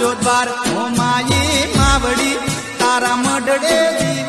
આવજો દ્વાર હો માયે માવડી તારા મડડે